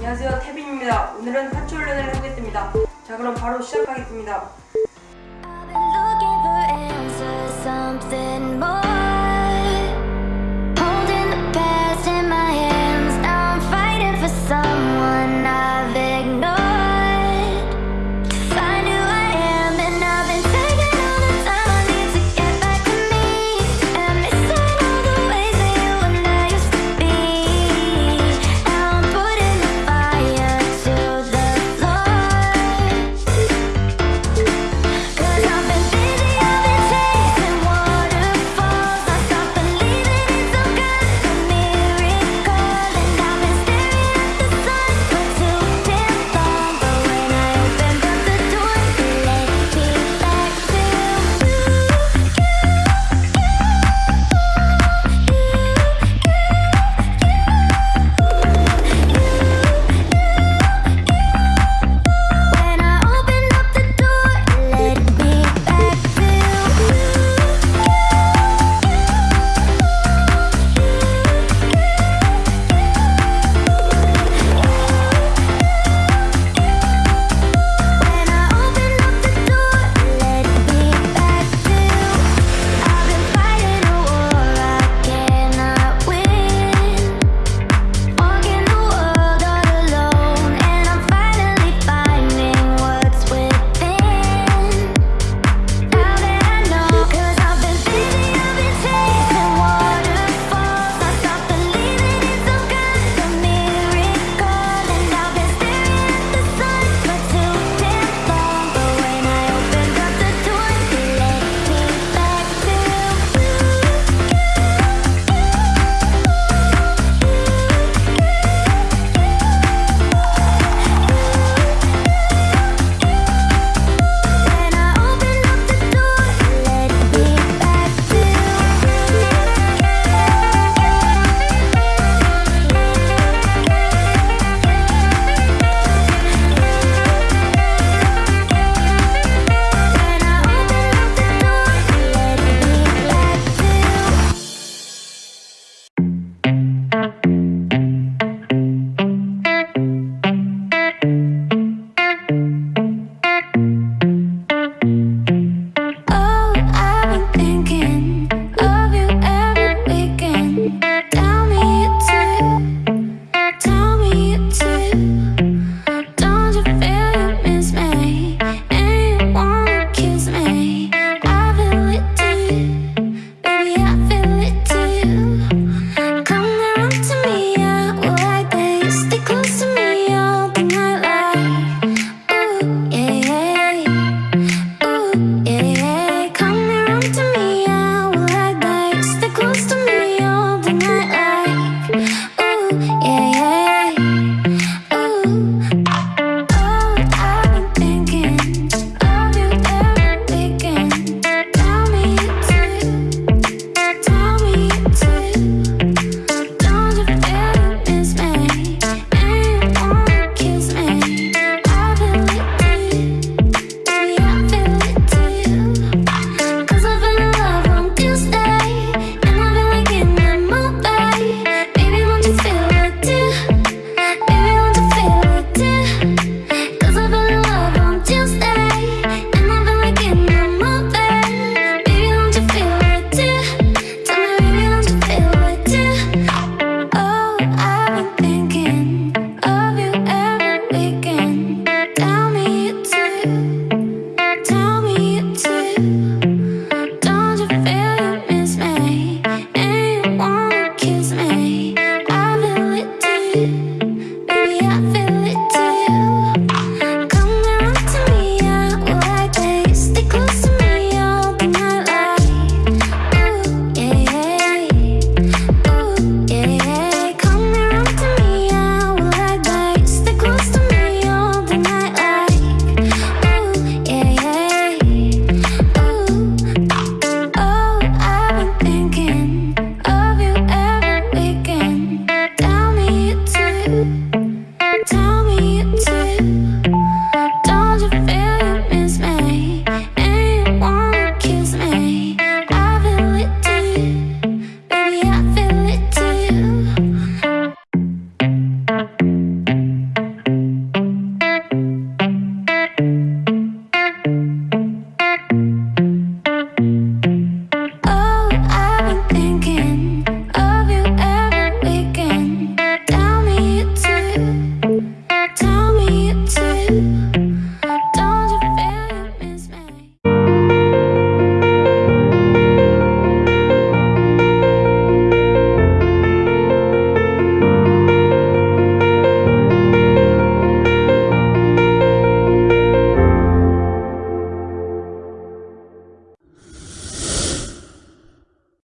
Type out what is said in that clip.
안녕하세요. 태빈입니다. 오늘은 한초 훈련을 하겠습니다. 자 그럼 바로 시작하겠습니다.